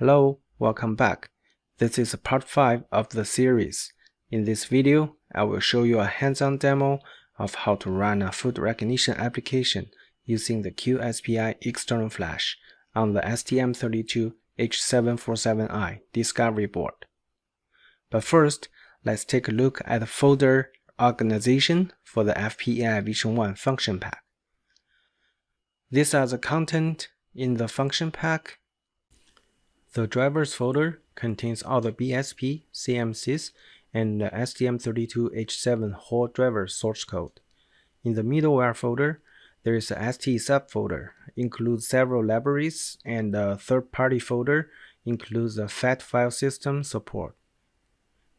Hello, welcome back. This is part 5 of the series. In this video, I will show you a hands-on demo of how to run a food recognition application using the QSPI external flash on the STM32H747i Discovery board. But first, let's take a look at the folder organization for the FPAI Vision 1 function pack. These are the content in the function pack the drivers folder contains all the BSP, CMSIS, and the STM32H7 HAL driver source code. In the middleware folder, there is a ST subfolder, includes several libraries, and the third-party folder includes the FAT file system support.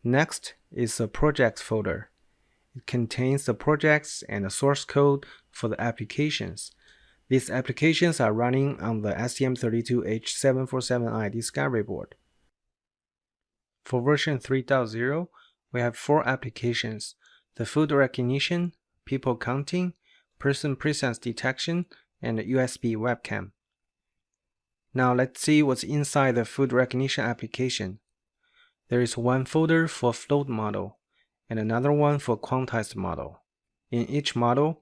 Next is the projects folder. It contains the projects and the source code for the applications, these applications are running on the STM32H747i Discovery board. For version 3.0, we have four applications, the food recognition, people counting, person presence detection, and USB webcam. Now let's see what's inside the food recognition application. There is one folder for float model and another one for quantized model. In each model,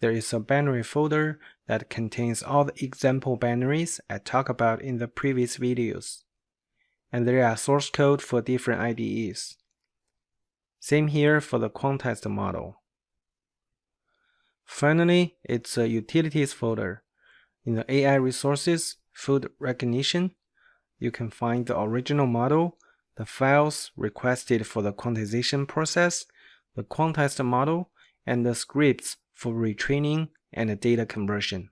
there is a binary folder that contains all the example binaries I talked about in the previous videos. And there are source code for different IDEs. Same here for the quantized model. Finally, it's a utilities folder. In the AI resources, food recognition, you can find the original model, the files requested for the quantization process, the quantized model, and the scripts for retraining and data conversion.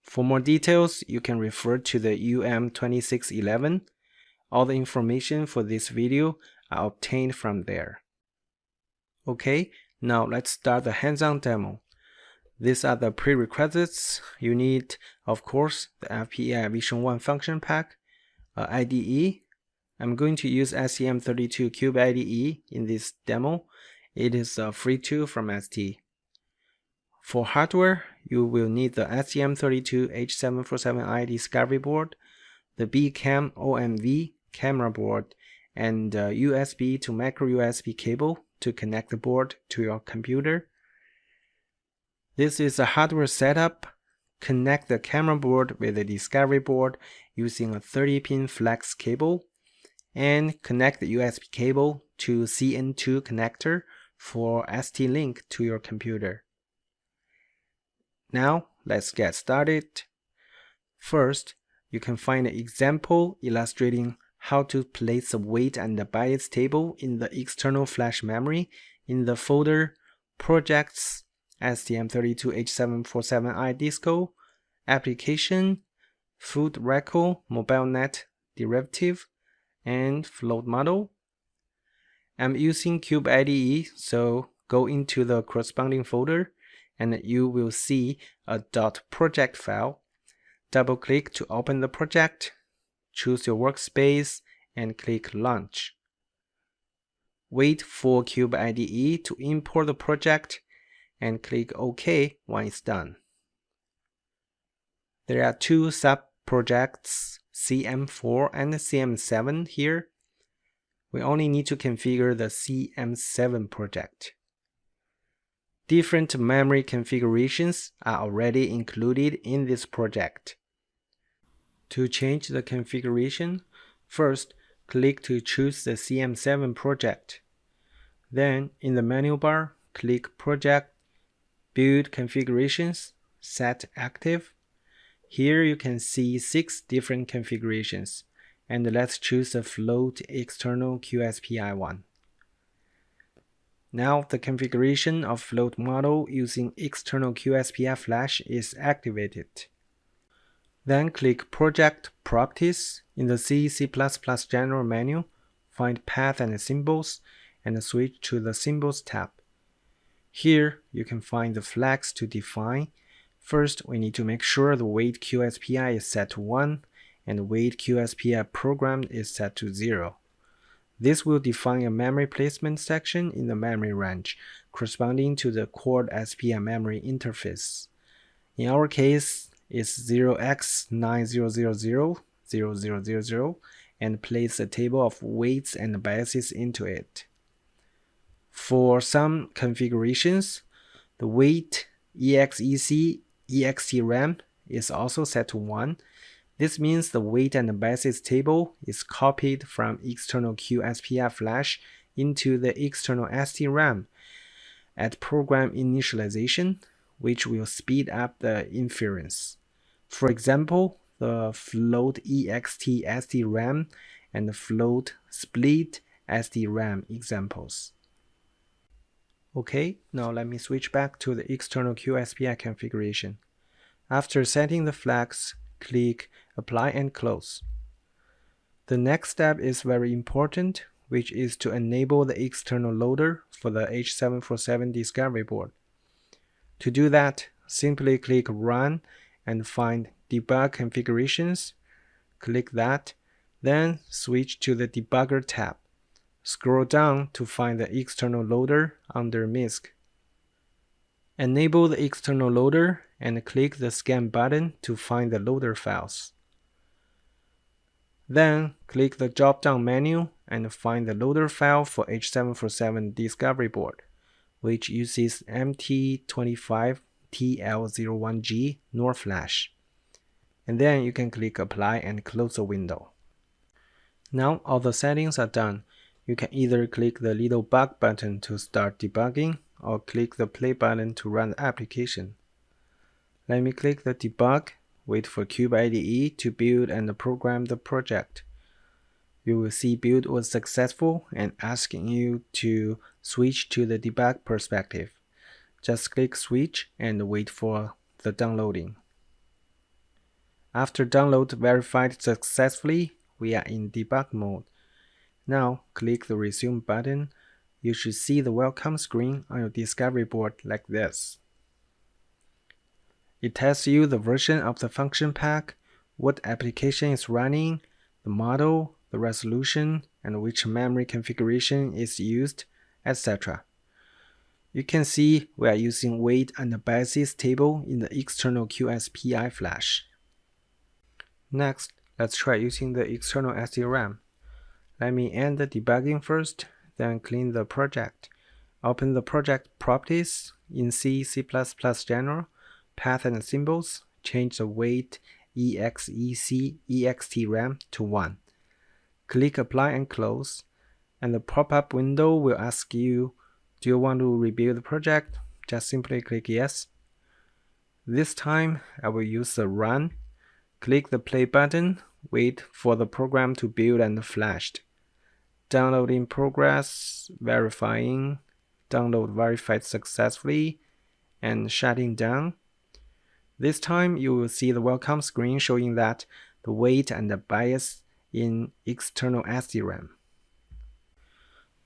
For more details, you can refer to the UM2611. All the information for this video are obtained from there. Okay, now let's start the hands-on demo. These are the prerequisites. You need, of course, the FPAI Vision 1 function pack, uh, IDE. I'm going to use STM32 Cube IDE in this demo. It is a free tool from ST. For hardware, you will need the STM32H747i Discovery board, the BCam OMV camera board, and USB to micro USB cable to connect the board to your computer. This is a hardware setup. Connect the camera board with the Discovery board using a 30-pin flex cable and connect the USB cable to CN2 connector for ST-Link to your computer. Now, let's get started. First, you can find an example illustrating how to place the weight and the bias table in the external flash memory in the folder Projects STM32H747i Disco Application Food Record MobileNet Derivative and Float Model. I'm using Cube IDE, so go into the corresponding folder and you will see a dot .project file. Double click to open the project, choose your workspace and click Launch. Wait for Cube IDE to import the project and click OK when it's done. There are two sub-projects, CM4 and CM7 here. We only need to configure the CM7 project. Different memory configurations are already included in this project. To change the configuration, first click to choose the CM7 project. Then in the menu bar, click Project, Build Configurations, Set Active. Here you can see six different configurations, and let's choose the float external QSPI one. Now the configuration of float model using external QSPI flash is activated. Then click Project Properties in the C, C++ General menu, find Path and Symbols, and switch to the Symbols tab. Here, you can find the flags to define. First, we need to make sure the weight QSPI is set to 1 and weight QSPI program is set to 0. This will define a memory placement section in the memory range, corresponding to the Quad SPI memory interface. In our case, it's 0x9000, and place a table of weights and biases into it. For some configurations, the weight EXEC EXTRAM is also set to 1. This means the weight and biases table is copied from external QSPI flash into the external SDRAM at program initialization, which will speed up the inference. For example, the float ext SDRAM and the float split SDRAM examples. Okay, now let me switch back to the external QSPI configuration. After setting the flags, click Apply and Close. The next step is very important, which is to enable the external loader for the H747 Discovery board. To do that, simply click Run and find Debug Configurations. Click that, then switch to the Debugger tab. Scroll down to find the external loader under MISC. Enable the external loader and click the Scan button to find the loader files. Then click the drop-down menu and find the loader file for H747 Discovery board, which uses MT25TL01G NOR flash. And then you can click Apply and close the window. Now all the settings are done. You can either click the little bug button to start debugging or click the play button to run the application. Let me click the debug, wait for CubeIDE to build and program the project. You will see build was successful and asking you to switch to the debug perspective. Just click switch and wait for the downloading. After download verified successfully, we are in debug mode. Now click the resume button. You should see the welcome screen on your discovery board like this. It tells you the version of the function pack, what application is running, the model, the resolution, and which memory configuration is used, etc. You can see we are using weight and biases table in the external QSPI flash. Next, let's try using the external SDRAM. Let me end the debugging first, then clean the project. Open the project properties in C, C++ General, path and symbols, change the weight exec extram to 1. Click apply and close, and the pop-up window will ask you, do you want to rebuild the project? Just simply click yes. This time I will use the run. Click the play button, wait for the program to build and flashed downloading progress, verifying, download verified successfully, and shutting down. This time you will see the welcome screen showing that the weight and the bias in external SDRAM.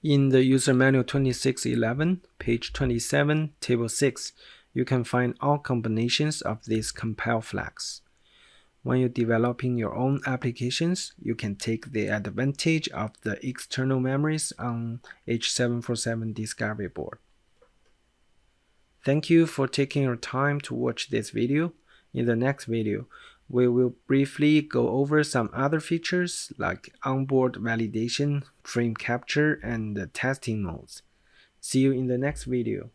In the user manual 2611, page 27, table 6, you can find all combinations of these compile flags. When you're developing your own applications, you can take the advantage of the external memories on H747 Discovery board. Thank you for taking your time to watch this video. In the next video, we will briefly go over some other features like onboard validation, frame capture, and testing modes. See you in the next video.